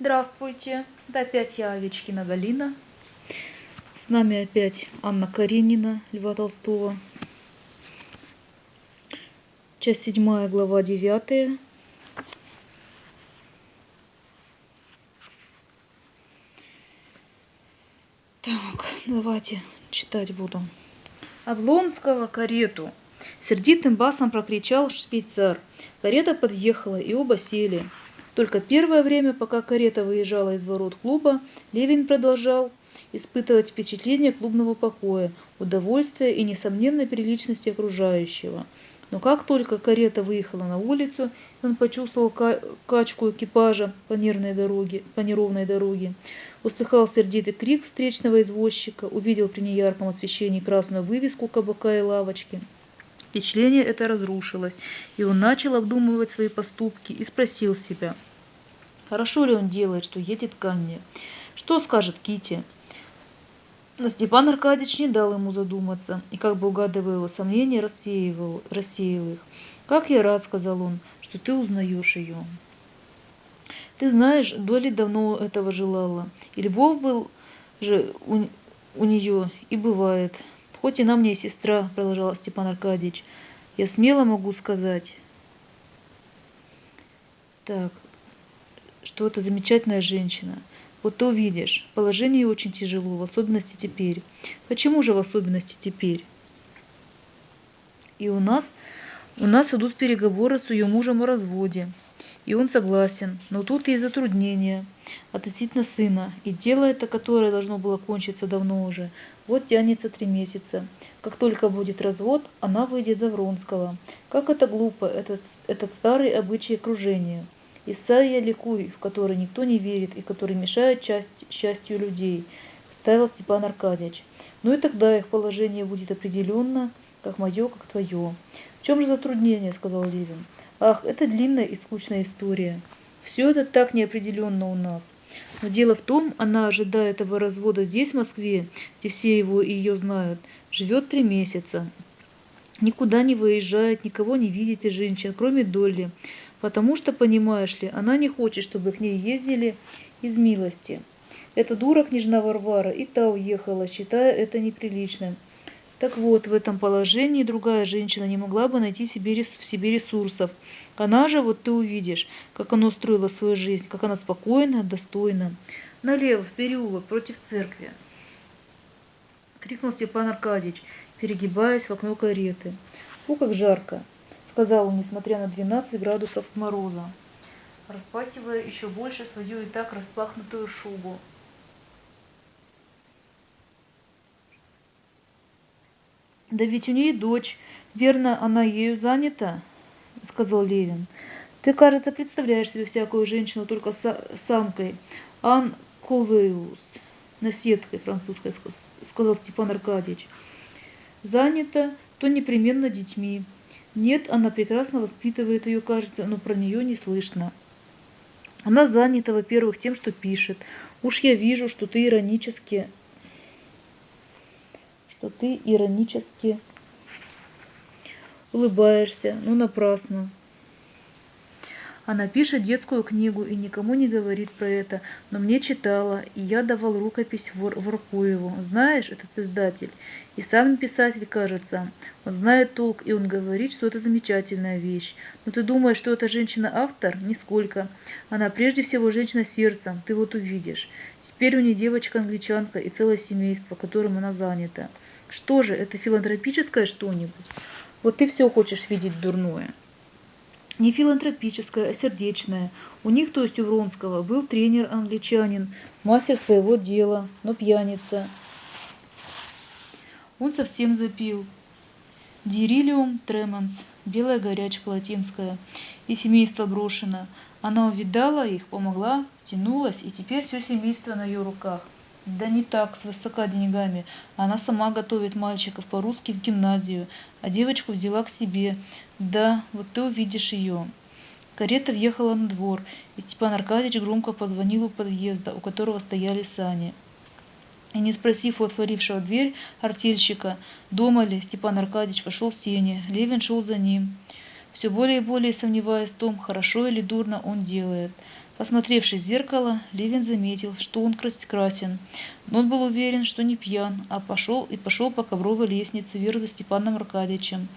Здравствуйте, это опять я, Овечкина Галина. С нами опять Анна Каренина, Льва Толстого. Часть седьмая, глава девятая. Так, давайте читать буду. Облонского карету. Сердитым басом прокричал швейцар. Карета подъехала, и оба сели. Только первое время, пока карета выезжала из ворот клуба, Левин продолжал испытывать впечатление клубного покоя, удовольствия и несомненной приличности окружающего. Но как только карета выехала на улицу, он почувствовал качку экипажа по, нервной дороге, по неровной дороге, услыхал сердитый крик встречного извозчика, увидел при неярком освещении красную вывеску кабака и лавочки. Впечатление это разрушилось, и он начал обдумывать свои поступки и спросил себя – Хорошо ли он делает, что едет ко мне? Что скажет Кити? Но Степан Аркадьевич не дал ему задуматься, и, как бы угадывая его сомнения, рассеивал, рассеял их. «Как я рад», — сказал он, — «что ты узнаешь ее». «Ты знаешь, Доли давно этого желала, и Львов был же у, у нее, и бывает. Хоть и на мне сестра», — продолжал Степан Аркадьевич, — «я смело могу сказать». Так, что это замечательная женщина. Вот ты увидишь, положение очень тяжело, в особенности теперь. Почему же в особенности теперь? И у нас, у нас идут переговоры с ее мужем о разводе. И он согласен, но тут есть затруднения относительно сына. И дело это, которое должно было кончиться давно уже, вот тянется три месяца. Как только будет развод, она выйдет за Вронского. Как это глупо, этот, этот старый обычай окружения. Исайя ликуй, в который никто не верит и который мешает часть, счастью людей, вставил Степан Аркадьевич. Ну и тогда их положение будет определенно, как мое, как твое. В чем же затруднение, сказал Левин. Ах, это длинная и скучная история. Все это так неопределенно у нас. Но дело в том, она, ожидая этого развода здесь, в Москве, где все его и ее знают, живет три месяца. Никуда не выезжает, никого не видит из женщин, кроме Долли. Потому что, понимаешь ли, она не хочет, чтобы к ней ездили из милости. Эта дура княжна Варвара и та уехала, считая это неприличным. Так вот, в этом положении другая женщина не могла бы найти себе, в себе ресурсов. Она же, вот ты увидишь, как она устроила свою жизнь, как она спокойна, достойна. Налево, в переулок, против церкви. Крикнул Степан Аркадьевич, перегибаясь в окно кареты. Фу, как жарко сказал он, несмотря на 12 градусов мороза, распахивая еще больше свою и так распахнутую шубу. Да ведь у нее дочь, верно, она ею занята, сказал Левин. Ты, кажется, представляешь себе всякую женщину только самкой. Ан Ковеус, наседкой французской, сказал Степан Аркадьевич. Занята, то непременно детьми. Нет, она прекрасно воспитывает ее, кажется, но про нее не слышно. Она занята, во-первых, тем, что пишет. Уж я вижу, что ты иронически... Что ты иронически улыбаешься, но напрасно. Она пишет детскую книгу и никому не говорит про это, но мне читала, и я давал рукопись Вор Воркуеву. Знаешь, этот издатель. И сам писатель, кажется. Он знает толк, и он говорит, что это замечательная вещь. Но ты думаешь, что эта женщина-автор? Нисколько. Она прежде всего женщина сердцем, ты вот увидишь. Теперь у нее девочка-англичанка и целое семейство, которым она занята. Что же, это филантропическое что-нибудь? Вот ты все хочешь видеть дурное не филантропическое, а сердечное. У них, то есть у Вронского, был тренер-англичанин, мастер своего дела, но пьяница. Он совсем запил. Дирилиум треманс, белая горячка латинская, и семейство брошено. Она увидала их, помогла, тянулась, и теперь все семейство на ее руках. Да не так, с высока деньгами. Она сама готовит мальчиков по-русски в гимназию, а девочку взяла к себе. Да, вот ты увидишь ее. Карета въехала на двор, и Степан Аркадьевич громко позвонил у подъезда, у которого стояли сани. И не спросив у отворившего дверь артельщика, дома ли, Степан Аркадьевич вошел в сени. Левин шел за ним, все более и более сомневаясь в том, хорошо или дурно он делает. Посмотревшись в зеркало, Левин заметил, что он красен, но он был уверен, что не пьян, а пошел и пошел по ковровой лестнице вверх за Степаном Аркадьевичем.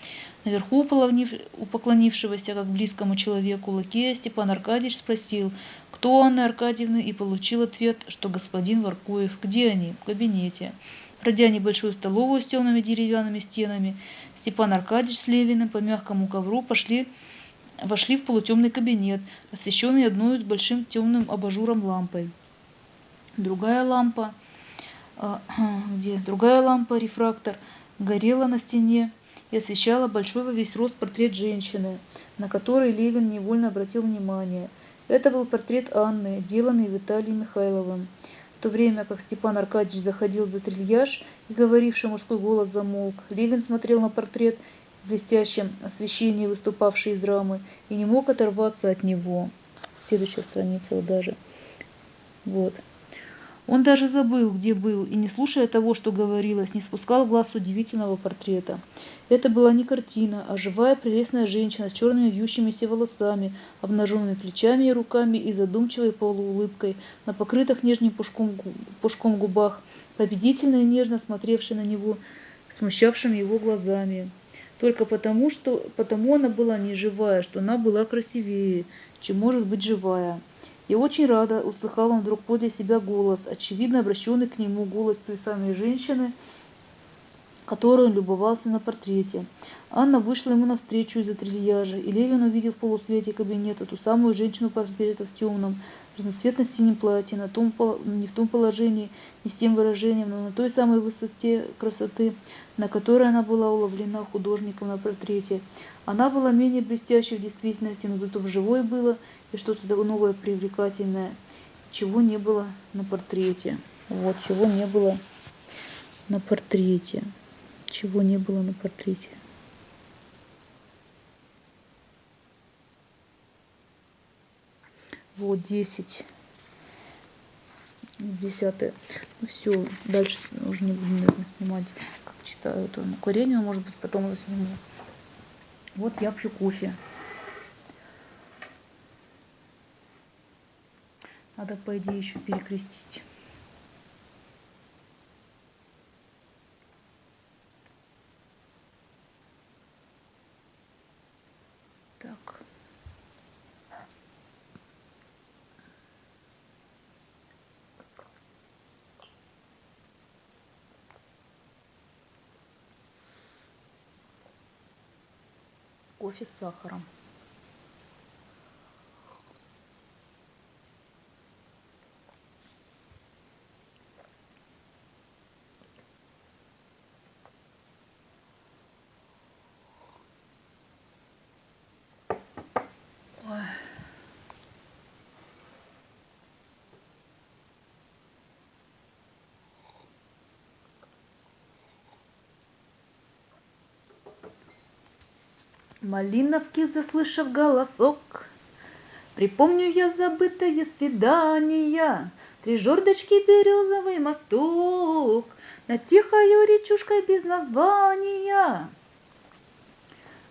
Наверху у поклонившегося как близкому человеку лакея Степан Аркадьевич спросил, кто Анна Аркадьевна, и получил ответ, что господин Варкуев. Где они? В кабинете. Пройдя небольшую столовую с темными деревянными стенами, Степан Аркадьевич с Левиным по мягкому ковру пошли вошли в полутемный кабинет, освещенный одной с большим темным абажуром лампой. Другая лампа, э, где другая лампа, рефрактор, горела на стене и освещала большой во весь рост портрет женщины, на который Левин невольно обратил внимание. Это был портрет Анны, деланный Виталием Михайловым. В то время как Степан Аркадьевич заходил за трильяж и говоривший мужской голос замолк, Левин смотрел на портрет в блестящем освещении, выступавший из рамы, и не мог оторваться от него. Следующая страница даже. Вот. Он даже забыл, где был, и, не слушая того, что говорилось, не спускал глаз с удивительного портрета. Это была не картина, а живая прелестная женщина с черными вьющимися волосами, обнаженными плечами и руками и задумчивой полуулыбкой на покрытых нежним пушком, пушком губах, победительно и нежно смотревшей на него, смущавшими его глазами. Только потому, что потому она была не живая, что она была красивее, чем может быть живая. И очень рада услыхал он вдруг подле себя голос, очевидно обращенный к нему голос той самой женщины, которой он любовался на портрете. Анна вышла ему навстречу из-за трильяжа, и Левин увидел в полусвете кабинета ту самую женщину портрета в темном, разноцветно-синем платье, на том, не в том положении, не с тем выражением, но на той самой высоте красоты, на которой она была уловлена художником на портрете. Она была менее блестящей в действительности, но зато в живой было и что-то новое привлекательное, чего не было на портрете. Вот, чего не было на портрете. Чего не было на портрете. Вот 10. Десятое. Ну все, дальше уже не буду, наверное, снимать, как читаю это на Каренина, может быть, потом засниму. Вот я пью кофе. Надо, по идее, еще перекрестить. Кофе с сахаром Малиновки, заслышав голосок, Припомню я забытое свидания, Три жердочки, березовый мосток, Над тихою речушкой без названия.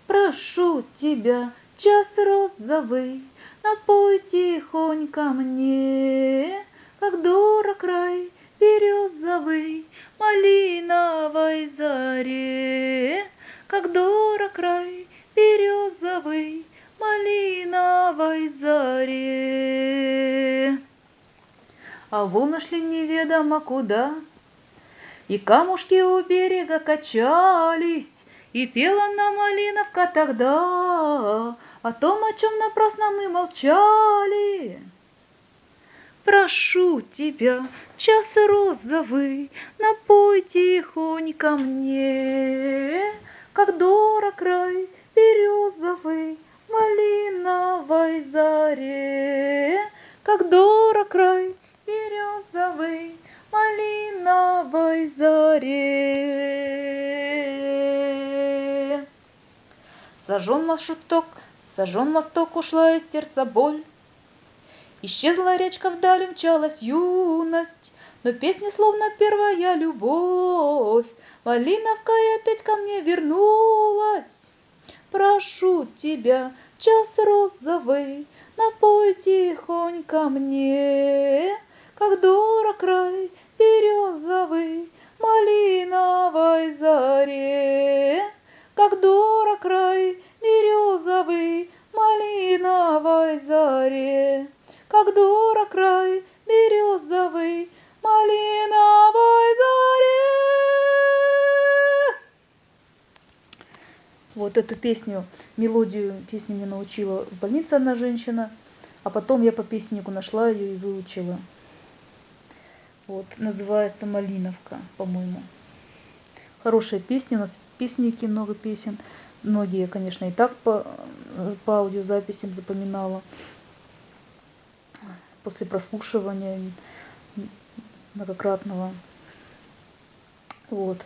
Прошу тебя, час розовый, Напой тихонько мне, Как дорог край березовый, Малиновой заре, Как дорог край березовой, малиновой заре. А волны шли неведомо куда, и камушки у берега качались, и пела нам малиновка тогда о том, о чем напрасно мы молчали. Прошу тебя, час розовый, напой тихонько мне, как дорог край березовый, малиновой заре, как дорог край березовый, малиновой заре. Сожжен мосток, сожжен мосток, ушла из сердца боль. Исчезла речка вдаль, мчалась юность, но песня словно первая любовь. Малиновка опять ко мне вернулась. Прошу тебя, час розовый, напой тихонько мне, как дорог край березовый, малиновой заре, как дорог край березовый, малиновой заре, как дорог край березовый, малиновой заре. Вот эту песню, мелодию песни мне научила в больнице одна женщина, а потом я по песеннику нашла ее и выучила. Вот, называется «Малиновка», по-моему. Хорошая песня, у нас песники, много песен. Многие, конечно, и так по, по аудиозаписям запоминала. После прослушивания многократного. Вот.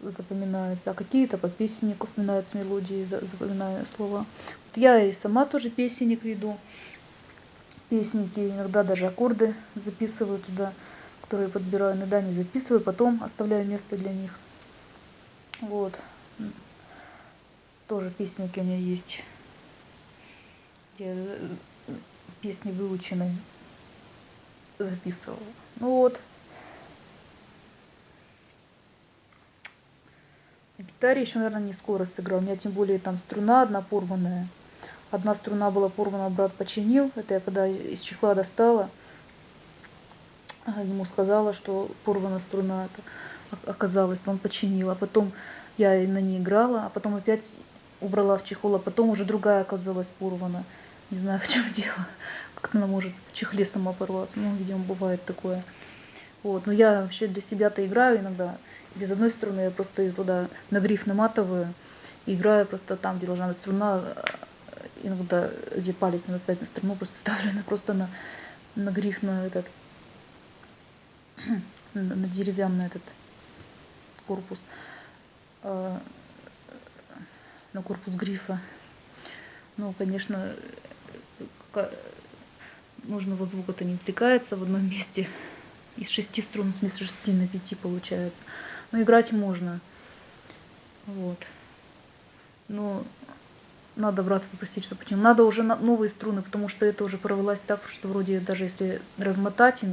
Запоминаются. А какие-то по песеннику вспоминаются мелодии, запоминаю слова. Вот я и сама тоже песенник веду. Песенники, иногда даже аккорды записываю туда, которые подбираю, иногда не записываю, потом оставляю место для них. Вот. Тоже песенники у меня есть. Я э, песни выученные записывала. Ну вот. Гитаре еще, наверное, не скоро сыграл. У меня тем более там струна одна порванная. Одна струна была порвана, брат починил. Это я когда из чехла достала. Ему сказала, что порвана струна. Это оказалось, он починил. А потом я на ней играла, а потом опять убрала в чехол, а потом уже другая оказалась порвана. Не знаю, в чем дело. Как-то она может в чехле сама порваться. Ну, видимо, бывает такое. Вот. Но я вообще для себя-то играю иногда. Без одной струны я просто ее туда на гриф наматываю. Играю просто там, где должна быть струна. Иногда, где палец надо ставить на струну, просто ставлю она просто на, на гриф, на этот, на, на деревянный этот корпус. А, на корпус грифа. Ну, конечно, нужного звука-то не втыкается в одном месте. Из шести струн, в смысле шести на пяти получается. Но играть можно. Вот. Но надо брата попросить, что почему. Надо уже новые струны, потому что это уже провелась так, что вроде даже если размотать,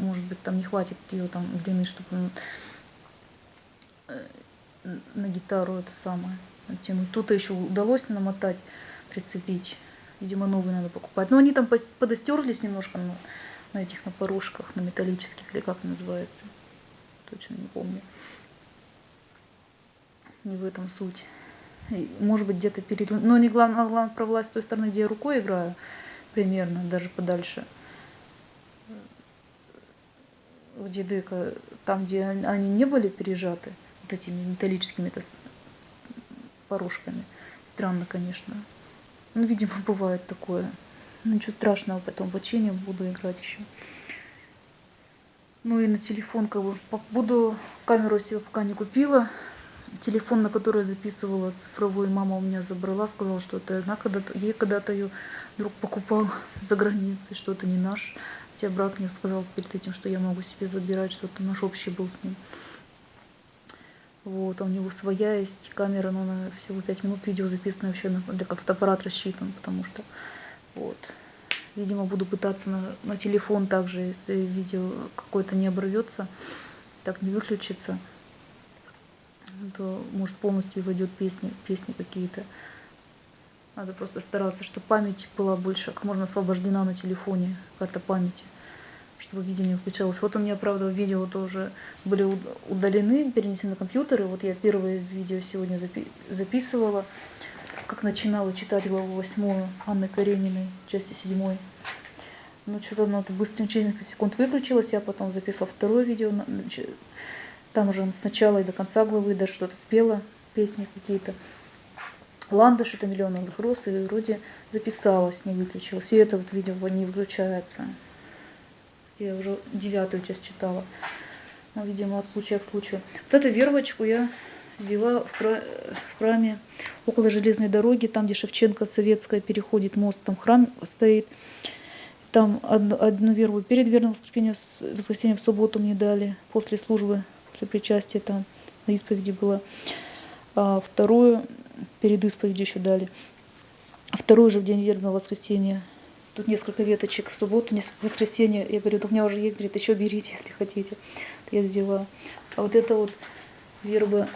может быть, там не хватит ее там длины, чтобы э, на гитару это самое натянуть. Тут еще удалось намотать, прицепить. Видимо, новые надо покупать. Но они там подостерлись немножко на, на этих на порожках, на металлических, или как называется. Точно не помню. Не в этом суть. Может быть, где-то перед... Но не главное, главное провелась с той стороны, где я рукой играю, примерно, даже подальше. В дедыка, там, где они не были пережаты, вот этими металлическими порожками. Странно, конечно. Ну, видимо, бывает такое. Ничего страшного, потом починим, буду играть еще. Ну и на телефон как бы буду камеру себе пока не купила. Телефон, на который я записывала цифровой, мама у меня забрала, сказала, что это она когда-то, ей когда-то ее друг покупал за границей, что это не наш. Хотя брат мне сказал перед этим, что я могу себе забирать, что это наш общий был с ним. Вот, а у него своя есть камера, но она всего 5 минут видео записано вообще для как фотоаппарат рассчитан, потому что вот. Видимо, буду пытаться на, на телефон также, если видео какое-то не оборвется, так не выключится, то может полностью войдет песни, песни какие-то. Надо просто стараться, чтобы память была больше, как можно освобождена на телефоне, карта памяти чтобы видео не включалось. Вот у меня, правда, видео тоже были удалены, перенесены на компьютер. И вот я первое из видео сегодня запи записывала, как начинала читать главу 8 Анны Карениной, части 7. Ну, что-то оно быстро через несколько секунд выключилось. Я потом записала второе видео. Там уже с начала и до конца главы даже что-то спела, песни какие-то. Ландыш, это миллион алых роз, и вроде записалась, не выключилась. И это вот видео не выключается. Я уже девятую часть читала. Но, видимо, от случая к случаю. Вот эту вервочку я взяла в, храме около железной дороги, там, где Шевченко Советская переходит мост, там храм стоит. Там одну, одну веру перед верным воскресеньем, воскресеньем в субботу мне дали, после службы, после причастия там на исповеди было. А вторую перед исповедью еще дали. Второй же в день вербного воскресенья. Тут несколько веточек в субботу, несколько воскресенье. Я говорю, у меня уже есть, говорит, еще берите, если хотите. Я взяла. А вот это вот верба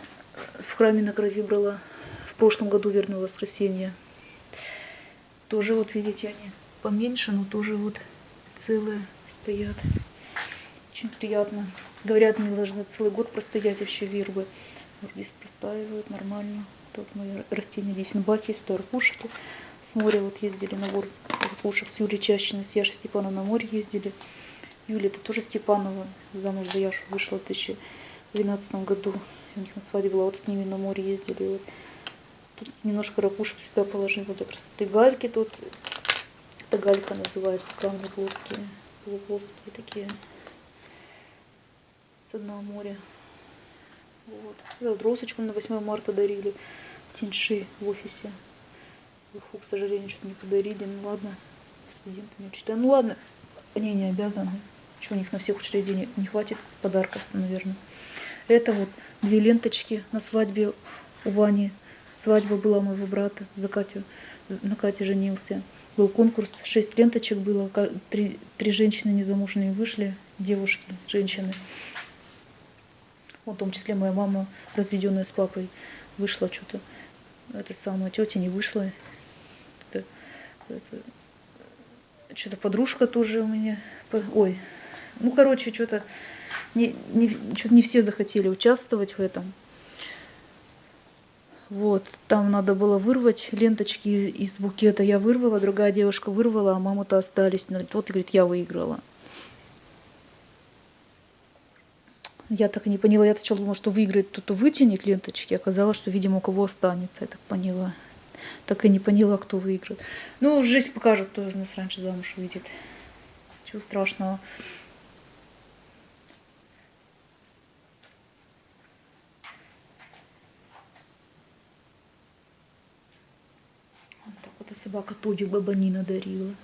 в храме на крови брала в прошлом году верного воскресенья. Тоже вот видите, они поменьше, но тоже вот целые стоят. Очень приятно. Говорят, мы должны целый год простоять вообще вербы. Вот здесь простаивают нормально. Тут мои растения здесь на баке, есть аркушки. С моря вот ездили на вор аркушек с Юлей Чащиной, с Яшей Степановой на море ездили. Юля, это тоже Степанова, замуж за Яшу вышла в 2012 году. У них на свадьбе была, вот с ними на море ездили. Вот. Тут немножко ракушек сюда положила для красоты. Гальки тут, это галька называется, камни плоские, полуплоские такие с дна моря. Вот. вот розочку на 8 марта дарили. Тиньши в офисе. Фу, к сожалению, что-то не подарили. Ну ладно, студенты не учат. Ну ладно, они не обязаны. Что у них на всех учреждениях не хватит подарков, наверное. Это вот две ленточки на свадьбе у Вани. Свадьба была моего брата за Катю. На Кате женился. Был конкурс, шесть ленточек было. Три, три женщины незамужние вышли, девушки, женщины. Вот, в том числе моя мама, разведенная с папой, вышла что-то. Это самая тетя не вышла. Это, это, что-то подружка тоже у меня. Ой, ну, короче, что-то не, не, что не все захотели участвовать в этом. Вот, там надо было вырвать ленточки из букета. Я вырвала, другая девушка вырвала, а мама-то остались. Вот, и говорит, я выиграла. Я так и не поняла. Я сначала думала, что выиграет кто-то вытянет ленточки. Оказалось, что, видимо, у кого останется. Я так поняла. Так и не поняла, кто выиграет. Ну, жизнь покажет, кто из нас раньше замуж выйдет. Чего страшного. Вот так вот и собака Тоди Бабанина дарила.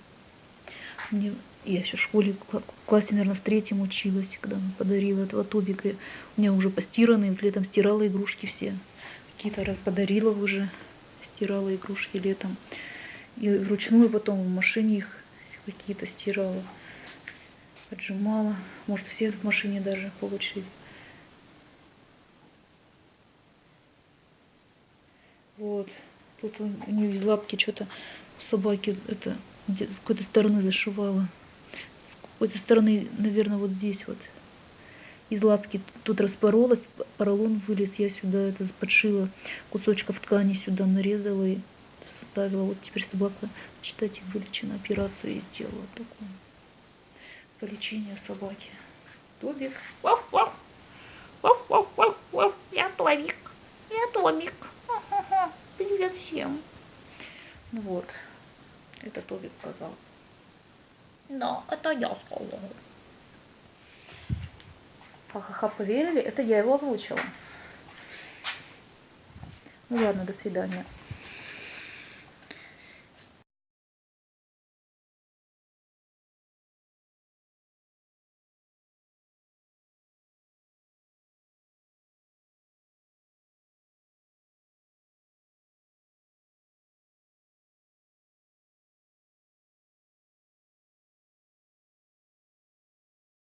Мне я еще в школе, в классе, наверное, в третьем училась, когда она подарила этого Тобика. У меня уже постиранные, летом стирала игрушки все. Какие-то подарила уже, стирала игрушки летом. И вручную потом в машине их какие-то стирала. Отжимала. Может, все в машине даже по. Вот. Тут у нее из лапки что-то собаки это с какой-то стороны зашивала какой-то стороны, наверное, вот здесь вот из лапки тут распоролась, поролон вылез, я сюда это подшила, кусочков ткани сюда нарезала и ставила. Вот теперь собака, читайте, вылечена, операцию и сделала такую. По лечению собаки. Тобик. Вау, вау. Вау, вау, вау, вау. Я Тобик. Я Тобик. Привет всем. Ну вот. Это Тобик сказал. Да, это я сказала. Ха-ха-ха, поверили? Это я его озвучила. Ну ладно, до свидания.